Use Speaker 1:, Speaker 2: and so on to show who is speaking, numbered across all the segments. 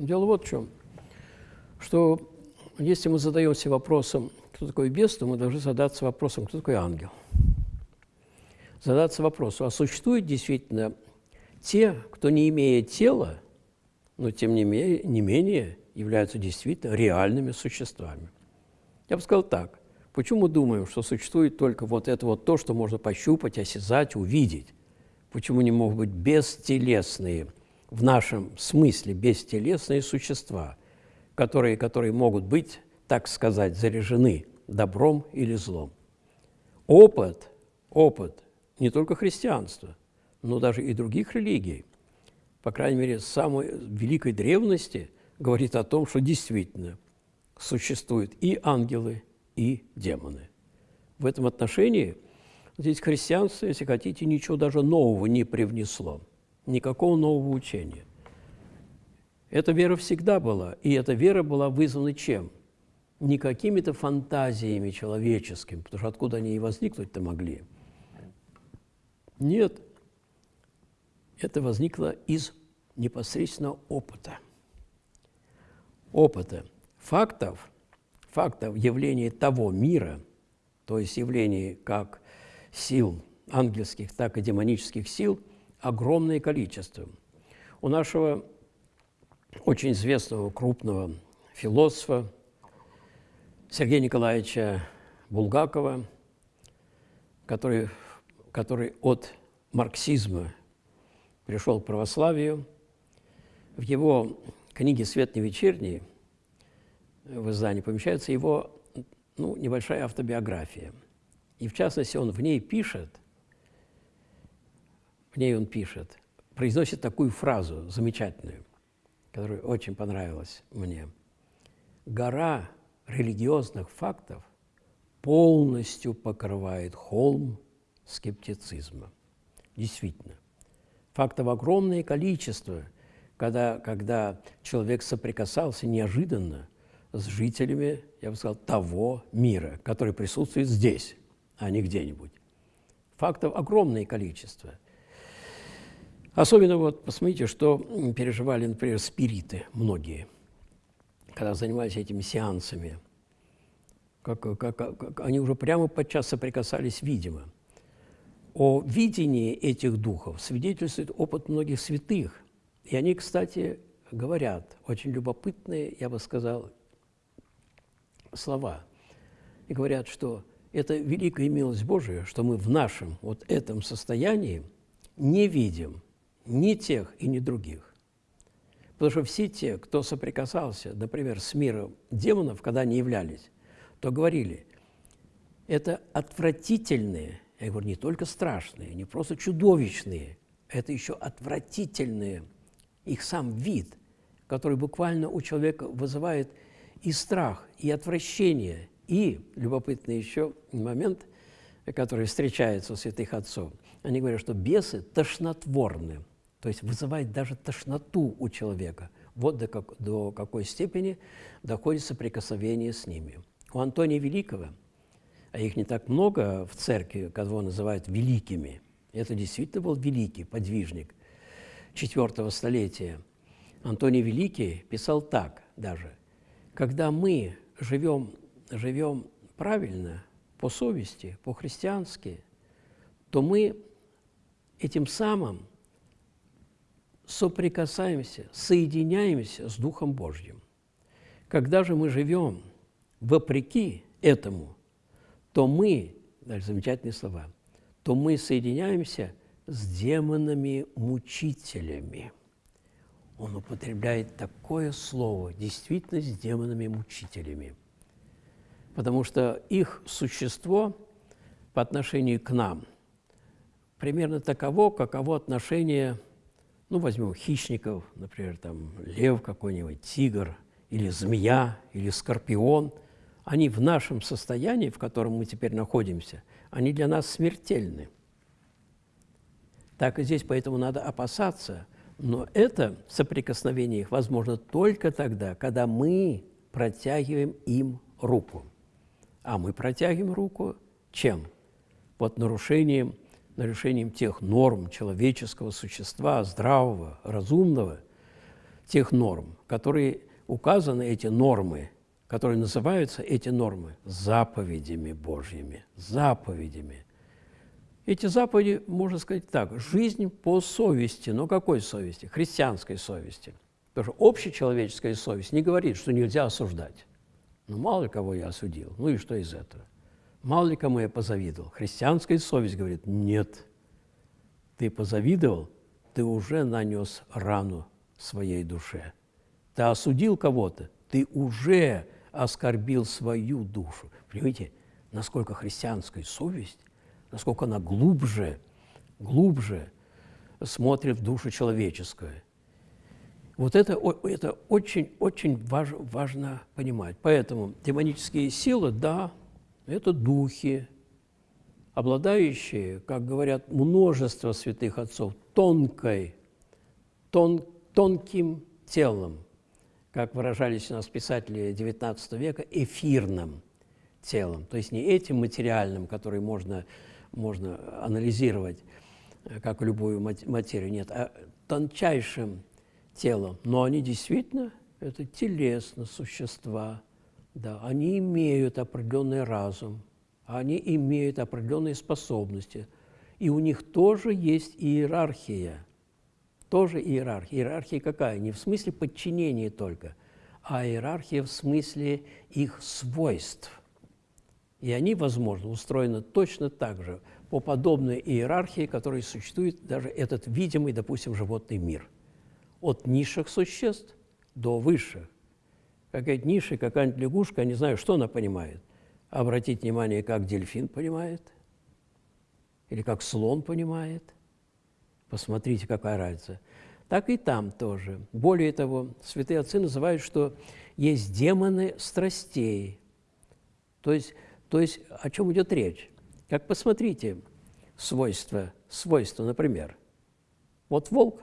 Speaker 1: Дело вот в чем, что если мы задаемся вопросом, кто такой бес, то мы должны задаться вопросом, кто такой ангел. Задаться вопросом, а существуют действительно те, кто не имеет тела, но тем не менее, не менее являются действительно реальными существами. Я бы сказал так. Почему мы думаем, что существует только вот это вот то, что можно пощупать, осязать, увидеть? Почему не могут быть бестелесные, в нашем смысле бестелесные существа, которые, которые могут быть, так сказать, заряжены добром или злом? Опыт, опыт не только христианства, но даже и других религий, по крайней мере, самой великой древности, говорит о том, что действительно существуют и ангелы, и демоны. В этом отношении здесь христианство, если хотите, ничего даже нового не привнесло, никакого нового учения. Эта вера всегда была, и эта вера была вызвана чем? Не какими-то фантазиями человеческими, потому что откуда они и возникнуть-то могли. Нет, это возникло из непосредственно опыта. Опыта, фактов, фактов явления того мира, то есть явлений как сил ангельских, так и демонических сил, огромное количество. У нашего очень известного крупного философа Сергея Николаевича Булгакова, который, который от марксизма пришел к православию. В его книге «Свет не вечерний» в издании помещается его ну, небольшая автобиография. И в частности, он в ней пишет, в ней он пишет, произносит такую фразу замечательную, которая очень понравилась мне. «Гора религиозных фактов полностью покрывает холм скептицизма». Действительно, фактов огромное количество, когда, когда человек соприкасался неожиданно с жителями, я бы сказал, того мира, который присутствует здесь, а не где-нибудь. Фактов огромное количество. Особенно вот посмотрите, что переживали, например, спириты многие, когда занимались этими сеансами. Как, как, как, они уже прямо подчас соприкасались, видимо – о видении этих духов свидетельствует опыт многих святых. И они, кстати, говорят очень любопытные, я бы сказал, слова. И говорят, что это великая милость Божия, что мы в нашем вот этом состоянии не видим ни тех и ни других. Потому что все те, кто соприкасался, например, с миром демонов, когда они являлись, то говорили, это отвратительные я говорю, не только страшные, не просто чудовищные, это еще отвратительные, их сам вид, который буквально у человека вызывает и страх, и отвращение, и, любопытный еще момент, который встречается у святых отцов, они говорят, что бесы тошнотворны, то есть вызывает даже тошноту у человека. Вот до, как, до какой степени доходит соприкосновение с ними. У Антония Великого – а их не так много в церкви, кого называют великими. Это действительно был великий подвижник четвертого столетия. Антоний Великий писал так даже. Когда мы живем, живем правильно, по совести, по-христиански, то мы этим самым соприкасаемся, соединяемся с Духом Божьим. Когда же мы живем вопреки этому – то мы, даже замечательные слова, то мы соединяемся с демонами-мучителями. Он употребляет такое слово, действительно с демонами-мучителями. Потому что их существо по отношению к нам примерно таково, каково отношение, ну, возьмем хищников, например, там лев какой-нибудь, тигр, или змея, или скорпион – они в нашем состоянии, в котором мы теперь находимся, они для нас смертельны. Так и здесь, поэтому надо опасаться. Но это соприкосновение их возможно только тогда, когда мы протягиваем им руку. А мы протягиваем руку чем? Вот нарушением, нарушением тех норм человеческого существа, здравого, разумного, тех норм, которые указаны, эти нормы, которые называются эти нормы заповедями Божьими, заповедями. Эти заповеди, можно сказать так, жизнь по совести. Но какой совести? Христианской совести. Потому что общечеловеческая совесть не говорит, что нельзя осуждать. Ну, мало кого я осудил. Ну и что из этого? Мало ли кому я позавидовал. Христианская совесть говорит, нет. Ты позавидовал, ты уже нанес рану своей душе. Ты осудил кого-то, ты уже оскорбил свою душу. Понимаете, насколько христианская совесть, насколько она глубже, глубже смотрит в душу человеческую. Вот это, это очень-очень важ, важно понимать. Поэтому демонические силы, да, это духи, обладающие, как говорят множество святых отцов, тонкой, тон, тонким телом, как выражались у нас писатели XIX века, эфирным телом, то есть не этим материальным, который можно, можно анализировать, э, как любую материю, нет, а тончайшим телом. Но они действительно, это телесно существа, да, они имеют определенный разум, они имеют определенные способности, и у них тоже есть иерархия – тоже иерархия. Иерархия какая? Не в смысле подчинения только, а иерархия в смысле их свойств. И они, возможно, устроены точно так же, по подобной иерархии, которая существует даже этот видимый, допустим, животный мир. От низших существ до высших. Какая-то ниша, какая-нибудь лягушка, не знаю, что она понимает. Обратите внимание, как дельфин понимает, или как слон понимает – Посмотрите, какая разница. Так и там тоже. Более того, святые отцы называют, что есть демоны страстей. То есть, то есть о чем идет речь? Как посмотрите свойства, свойства, например. Вот волк,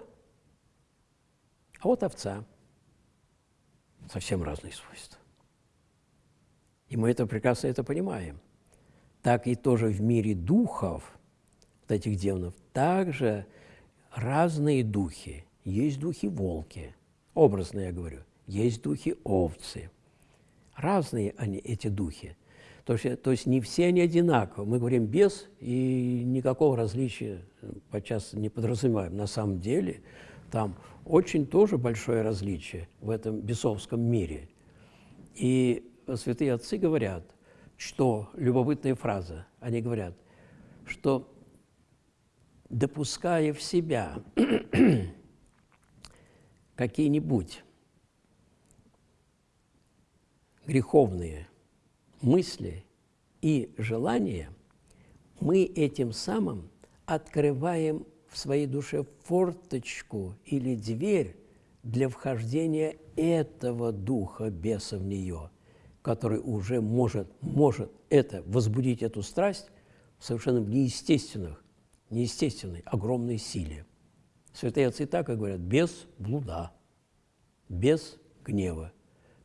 Speaker 1: а вот овца. Совсем разные свойства. И мы это прекрасно это понимаем. Так и тоже в мире духов, вот этих демонов, также разные духи. Есть духи-волки, образно я говорю, есть духи-овцы. Разные они, эти духи. То есть, то есть не все они одинаковы. Мы говорим «без», и никакого различия подчас не подразумеваем. На самом деле там очень тоже большое различие в этом бесовском мире. И святые отцы говорят, что, любопытная фраза, они говорят, что допуская в себя какие-нибудь греховные мысли и желания, мы этим самым открываем своей душе форточку или дверь для вхождения этого духа беса в нее, который уже может, может это, возбудить эту страсть в совершенно неестественных, неестественной, огромной силе. Святые отцы так и говорят, без блуда, без гнева.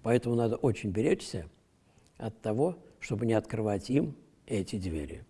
Speaker 1: Поэтому надо очень беречься от того, чтобы не открывать им эти двери.